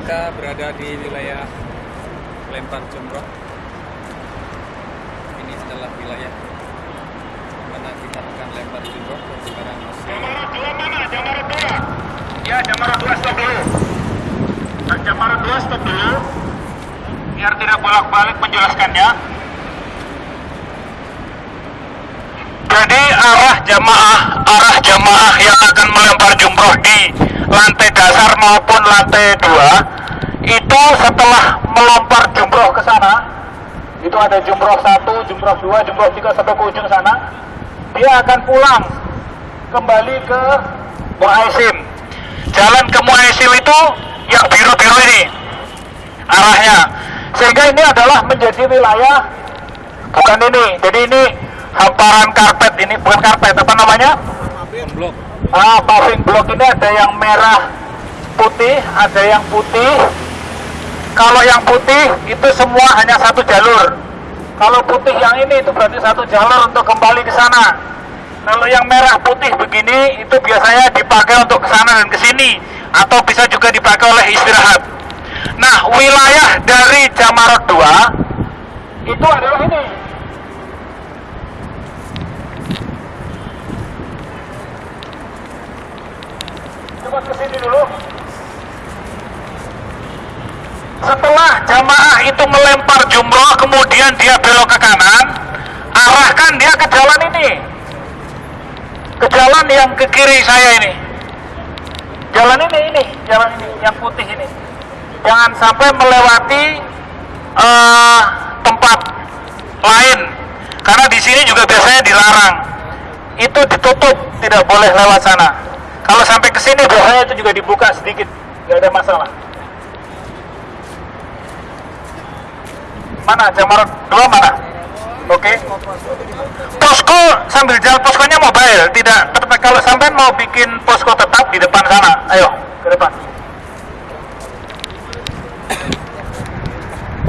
kita berada di wilayah Lempar Jumroh. Ini adalah wilayah mana kita akan lempar jumroh dan sekarang mana? Jamarat dua. Ya, Jamarat dua stop dulu. Jamarat dua stop dulu. Biar tidak bolak-balik menjelaskannya. Jadi arah jamaah, arah jamaah yang akan melempar jumroh di lantai dasar maupun lantai dua itu setelah melempar jumroh ke sana, itu ada jumroh satu, jumroh dua, jumroh tiga sampai ke ujung sana, dia akan pulang kembali ke Muaisim. Jalan ke Muaisim itu yang biru-biru ini arahnya. Sehingga ini adalah menjadi wilayah bukan ini. Jadi ini hamparan karpet ini bukan karpet apa namanya? blok. Ah, paving block ini ada yang merah putih, ada yang putih. Kalau yang putih itu semua hanya satu jalur. Kalau putih yang ini itu berarti satu jalur untuk kembali ke sana. Kalau yang merah putih begini itu biasanya dipakai untuk ke sana dan ke sini atau bisa juga dipakai oleh istirahat. Nah, wilayah dari Jamarot 2 itu adalah ini. Coba ke sini dulu. Setelah jamaah itu melempar jumroh, kemudian dia belok ke kanan, arahkan dia ke jalan ini. Ke jalan yang ke kiri saya ini. Jalan ini, ini, jalan ini, yang putih ini. Jangan sampai melewati eh, tempat lain, karena di sini juga biasanya dilarang. Itu ditutup, tidak boleh lewat sana. Kalau sampai ke sini biasanya itu juga dibuka sedikit, nggak ada masalah. mana? Jamarot dua mana? Oke. Okay. posko sambil jalan. Poskonya mobile. Tidak kalau sampai mau bikin posko tetap di depan sana. Ayo ke depan.